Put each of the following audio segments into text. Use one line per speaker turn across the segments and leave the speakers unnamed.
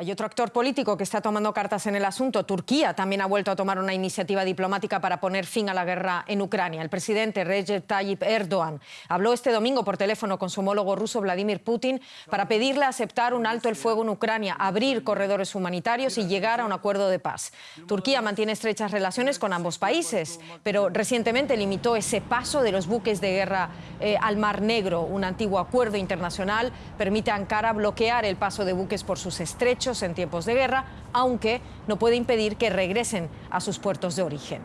Hay otro actor político que está tomando cartas en el asunto. Turquía también ha vuelto a tomar una iniciativa diplomática para poner fin a la guerra en Ucrania. El presidente Recep Tayyip Erdogan habló este domingo por teléfono con su homólogo ruso Vladimir Putin para pedirle aceptar un alto el fuego en Ucrania, abrir corredores humanitarios y llegar a un acuerdo de paz. Turquía mantiene estrechas relaciones con ambos países, pero recientemente limitó ese paso de los buques de guerra eh, al Mar Negro. Un antiguo acuerdo internacional permite a Ankara bloquear el paso de buques por sus estrechos en tiempos de guerra, aunque no puede impedir que regresen a sus puertos de origen.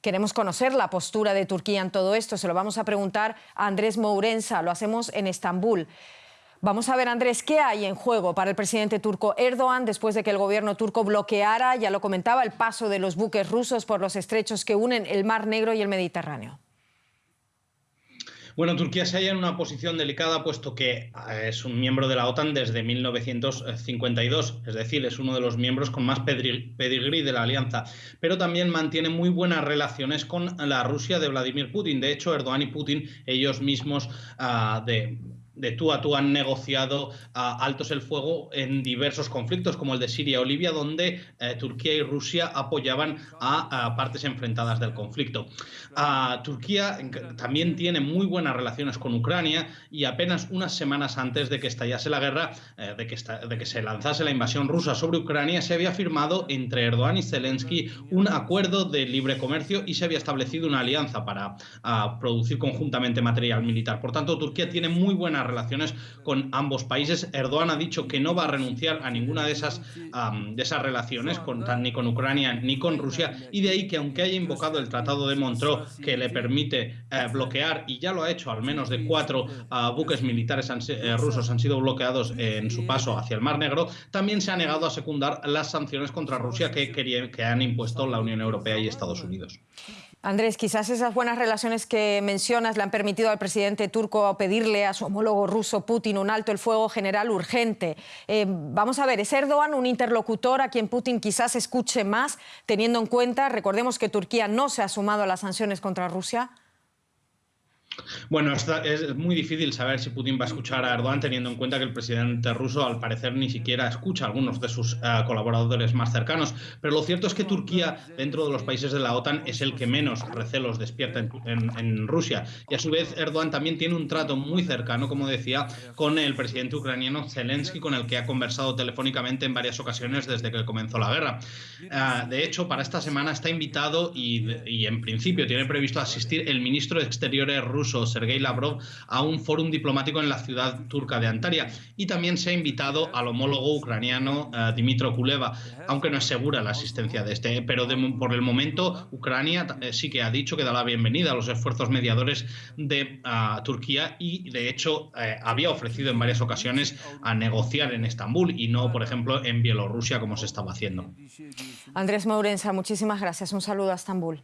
Queremos conocer la postura de Turquía en todo esto. Se lo vamos a preguntar a Andrés Mourensa. Lo hacemos en Estambul. Vamos a ver, Andrés, ¿qué hay en juego para el presidente turco Erdogan después de que el gobierno turco bloqueara, ya lo comentaba, el paso de los buques rusos por los estrechos que unen el Mar Negro y el Mediterráneo?
Bueno, Turquía se halla en una posición delicada puesto que eh, es un miembro de la OTAN desde 1952, es decir, es uno de los miembros con más pedigrí de la alianza, pero también mantiene muy buenas relaciones con la Rusia de Vladimir Putin. De hecho, Erdogan y Putin, ellos mismos uh, de de tú a tú han negociado altos el fuego en diversos conflictos, como el de Siria o Libia, donde eh, Turquía y Rusia apoyaban a, partes enfrentadas del conflicto. Turquía también tiene muy buenas relaciones con Ucrania y apenas unas semanas antes de que estallase la guerra, eh, de, que de que se lanzase la invasión rusa sobre Ucrania, se había firmado entre Erdogan y Zelensky un acuerdo de libre comercio y se había establecido una alianza para producir conjuntamente material militar. Por tanto, Turquía tiene muy buenas relaciones con ambos países. Erdogan ha dicho que no va a renunciar a ninguna de esas, de esas relaciones, con, ni con Ucrania ni con Rusia, y de ahí que aunque haya invocado el Tratado de Montreux que le permite eh, bloquear, y ya lo ha hecho, al menos de cuatro ah, buques militares eh, rusos han sido bloqueados en su paso hacia el Mar Negro, también se ha negado a secundar las sanciones contra Rusia que, que han impuesto la Unión Europea y Estados Unidos.
Andrés, quizás esas buenas relaciones que mencionas le han permitido al presidente turco pedirle a su homólogo ruso Putin un alto el fuego general urgente. Eh, vamos a ver, ¿es Erdogan un interlocutor a quien Putin quizás escuche más, teniendo en cuenta, recordemos que Turquía no se ha sumado a las sanciones contra Rusia?
Bueno, es muy difícil saber si Putin va a escuchar a Erdogan teniendo en cuenta que el presidente ruso al parecer ni siquiera escucha a algunos de sus eh, colaboradores más cercanos. Pero lo cierto es que Turquía, dentro de los países de la OTAN, es el que menos recelos despierta en, Rusia. Y a su vez, Erdogan también tiene un trato muy cercano, como decía, con el presidente ucraniano Zelensky, con el que ha conversado telefónicamente en varias ocasiones desde que comenzó la guerra. Eh, de hecho, para esta semana está invitado y, y en principio tiene previsto asistir el ministro de Exteriores ruso Sergei Lavrov a un fórum diplomático en la ciudad turca de Antalya y también se ha invitado al homólogo ucraniano uh, Dimitro Kuleva, aunque no es segura la asistencia de este, pero por el momento Ucrania eh, sí que ha dicho que da la bienvenida a los esfuerzos mediadores de uh, Turquía y de hecho eh, había ofrecido en varias ocasiones a negociar en Estambul y no, por ejemplo, en Bielorrusia como se estaba haciendo.
Andrés Mourensa, muchísimas gracias. Un saludo a Estambul.